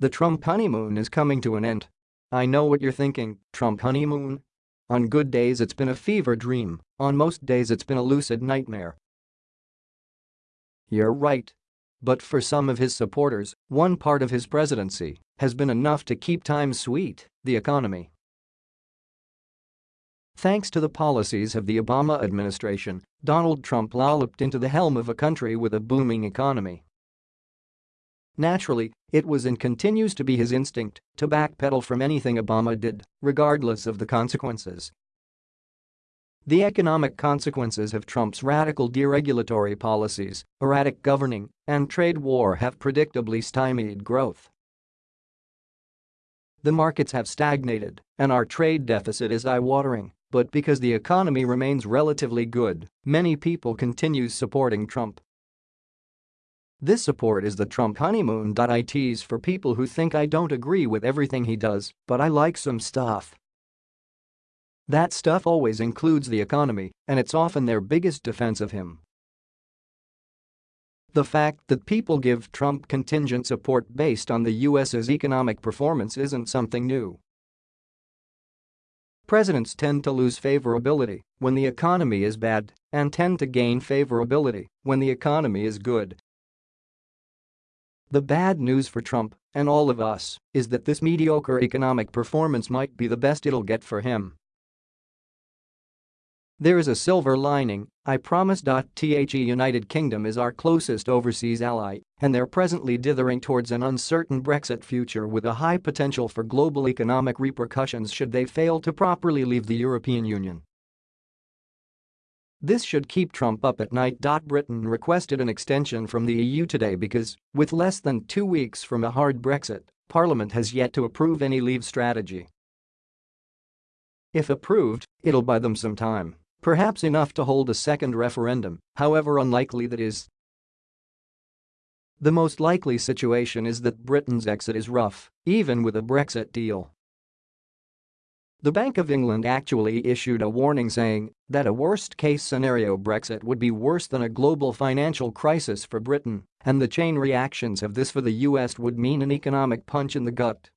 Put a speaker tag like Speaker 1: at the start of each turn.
Speaker 1: The Trump honeymoon is coming to an end. I know what you're thinking, Trump honeymoon? On good days it's been a fever dream, on most days it's been a lucid nightmare. You're right. But for some of his supporters, one part of his presidency has been enough to keep times sweet, the economy. Thanks to the policies of the Obama administration, Donald Trump lolloped into the helm of a country with a booming economy. Naturally, it was and continues to be his instinct to backpedal from anything Obama did, regardless of the consequences. The economic consequences of Trump's radical deregulatory policies, erratic governing, and trade war have predictably stymied growth. The markets have stagnated, and our trade deficit is eye-watering, but because the economy remains relatively good, many people continue supporting Trump. This support is the Trump honeymoon. For people who think I don't agree with everything he does, but I like some stuff. That stuff always includes the economy, and it's often their biggest defense of him. The fact that people give Trump contingent support based on the U.S.'s economic performance isn't something new. Presidents tend to lose favorability when the economy is bad and tend to gain favorability when the economy is good. The bad news for Trump and all of us is that this mediocre economic performance might be the best it'll get for him. There is a silver lining, I promise. The United Kingdom is our closest overseas ally, and they're presently dithering towards an uncertain Brexit future with a high potential for global economic repercussions should they fail to properly leave the European Union. This should keep Trump up at night. Britain requested an extension from the EU today because, with less than two weeks from a hard Brexit, Parliament has yet to approve any leave strategy. If approved, it'll buy them some time, perhaps enough to hold a second referendum, however unlikely that is. The most likely situation is that Britain's exit is rough, even with a Brexit deal. The Bank of England actually issued a warning saying that a worst-case scenario Brexit would be worse than a global financial crisis for Britain, and the chain reactions of this for the US would mean an economic punch in the gut.